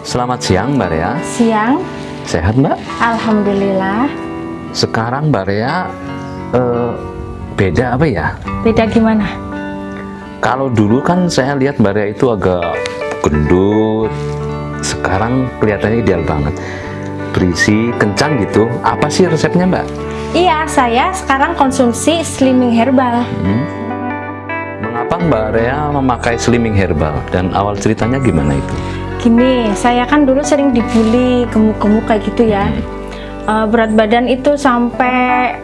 Selamat siang Mbak Rea. Siang, Sehat Mbak? Alhamdulillah. Sekarang Mbak Rea eh, beda apa ya? Beda gimana? Kalau dulu kan saya lihat Mbak Rea itu agak gendut. Sekarang kelihatannya ideal banget. Berisi, kencang gitu. Apa sih resepnya Mbak? Iya, saya sekarang konsumsi slimming herbal. Hmm? Mengapa Mbak Rea memakai slimming herbal? Dan awal ceritanya gimana itu? Gini, saya kan dulu sering dibully gemuk-gemuk kayak gitu ya. Eh, berat badan itu sampai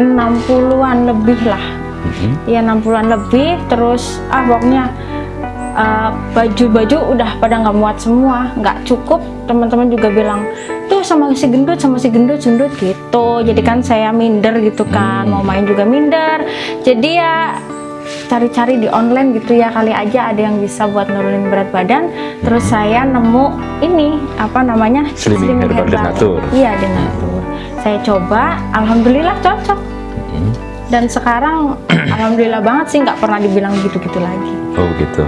60-an lebih lah. Mhm. Ya 60-an lebih, terus ah pokoknya eh, baju-baju udah pada nggak muat semua, nggak cukup. Teman-teman juga bilang, tuh sama si gendut, sama si gendut, gendut gitu. Jadi kan saya minder gitu kan, mau main juga minder. Jadi ya cari-cari di online gitu ya kali aja ada yang bisa buat nurunin berat badan terus saya nemu ini apa namanya Slimming Herbal Denatur. iya Denatur saya coba alhamdulillah cocok Mhm. dan sekarang alhamdulillah banget sih nggak pernah dibilang gitu-gitu lagi Oh gitu.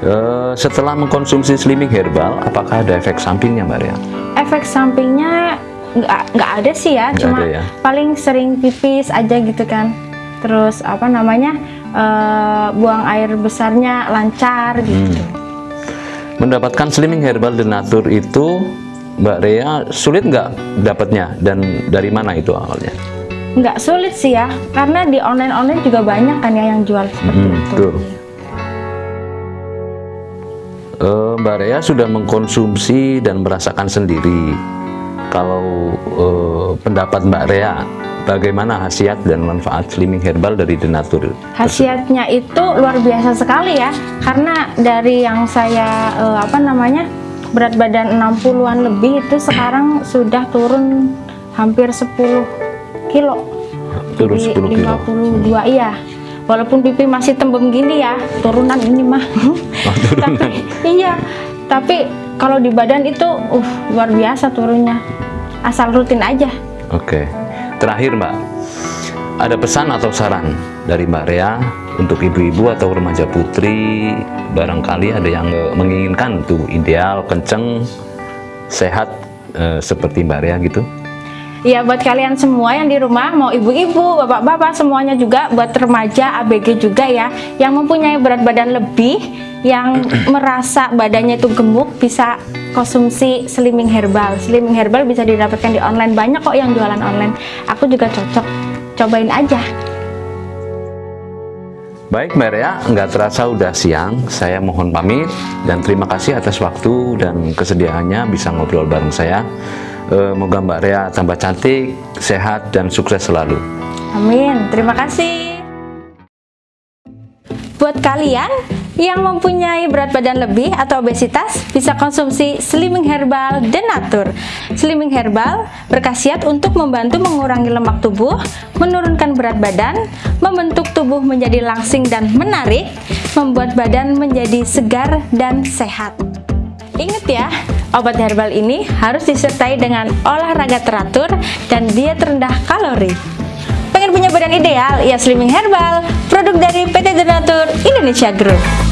Eh, setelah mengkonsumsi slimming herbal, apakah ada efek sampingnya Mbak Rea? efek sampingnya nggak nggak ada sih ya Nggak cuma ya? paling sering pipis aja gitu kan terus apa namanya eh, buang air besarnya lancar gitu Hmm. Mendapatkan slimming herbal denatur itu Mbak Rea sulit nggak dapatnya dan dari mana itu awalnya? nggak sulit sih ya karena di online online juga banyak kan ya yang jual seperti Hmm, itu. Eh, Mbak Rea sudah mengkonsumsi dan merasakan sendiri. Kalau eh, pendapat Mbak Rea, bagaimana khasiat dan manfaat slimming herbal dari denatur? khasiatnya itu luar biasa sekali ya karena dari yang saya eh, apa namanya berat badan 60-an lebih itu sekarang sudah turun hampir 10 kilo. Turun Jadi 10 kilo. 52 iya. Walaupun pipi masih tembem gini ya turunan ini mah. Oh, turunan. tapi iya. Tapi kalau di badan itu uh luar biasa turunnya. Asal rutin aja. Oke, terakhir Mbak, ada pesan atau saran dari Mbak Rea untuk ibu-ibu atau remaja putri barangkali ada yang eh, menginginkan tuh ideal, kenceng, sehat eh, seperti Mbak Rea gitu? Ya buat kalian semua yang di rumah mau ibu-ibu, bapak-bapak semuanya juga buat remaja ABG juga ya yang mempunyai berat badan lebih yang merasa badannya itu gemuk bisa konsumsi slimming herbal. Slimming herbal bisa didapatkan di online banyak kok yang jualan online. Aku juga cocok. Cobain aja. Baik Mbak Rea, nggak terasa udah siang, saya mohon pamit dan terima kasih atas waktu dan kesediaannya bisa ngobrol bareng saya. Eh, Moga Mbak Rea tambah cantik, sehat, dan sukses selalu. Amin. Terima kasih. Buat kalian yang mempunyai berat badan lebih atau obesitas, bisa konsumsi Slimming Herbal Denatur. Slimming Herbal berkhasiat untuk membantu mengurangi lemak tubuh, menurunkan berat badan, membentuk tubuh menjadi langsing dan menarik, membuat badan menjadi segar dan sehat. Ingat ya, obat herbal ini harus disertai dengan olahraga teratur dan diet rendah kalori. Pengen punya badan ideal? Ya Slimming Herbal, produk dari PT Denatur Indonesia Group.